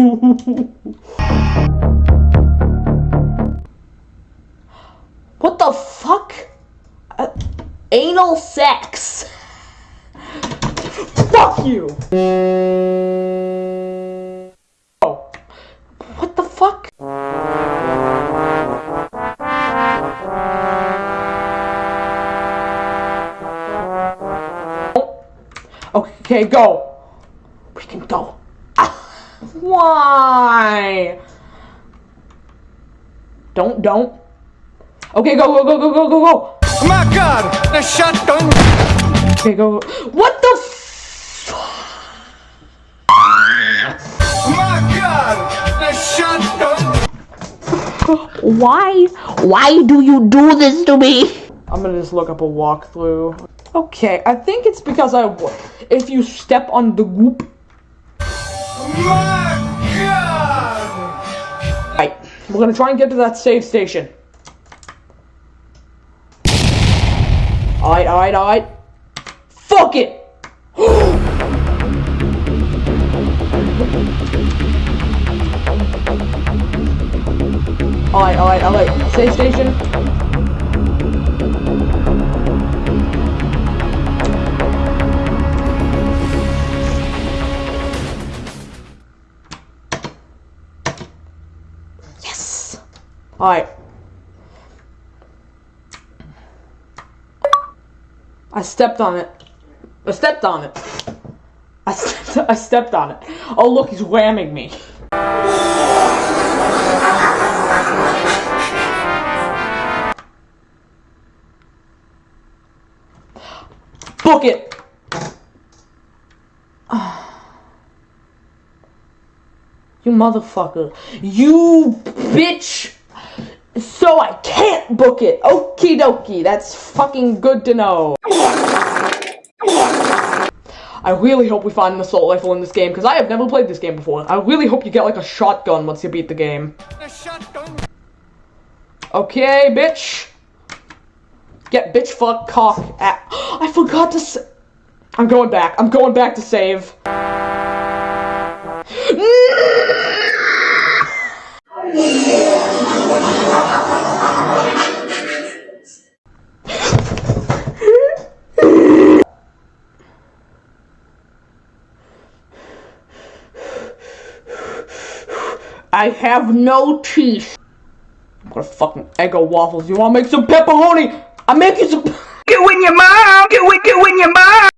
what the fuck? Uh, anal sex. Fuck you. Oh. What the fuck? Okay, go. We can go. Why? Don't, don't. Okay, go, go, go, go, go, go, go. Oh my god! The shotgun! Okay, go. go. What the f- Oh my god! The shotgun! Why? Why do you do this to me? I'm gonna just look up a walkthrough. Okay, I think it's because I. If you step on the goop. My we're gonna try and get to that save station. Alright, alright, alright. Fuck it! alright, alright, alright. Save station. Alright. I stepped on it. I stepped on it. I stepped, I stepped on it. Oh look, he's whamming me. Book it! You motherfucker. You bitch! So I can't book it. Okie dokie. That's fucking good to know. I really hope we find an assault rifle in this game, because I have never played this game before. I really hope you get like a shotgun once you beat the game. The! Okay, bitch. Get bitch fuck cock at- I forgot to I'm going back. I'm going back to save. I have no teeth. I'm gonna fucking Eggo waffles. You wanna make some pepperoni? I'm making some. Get with your mom! Get with, get with your mom!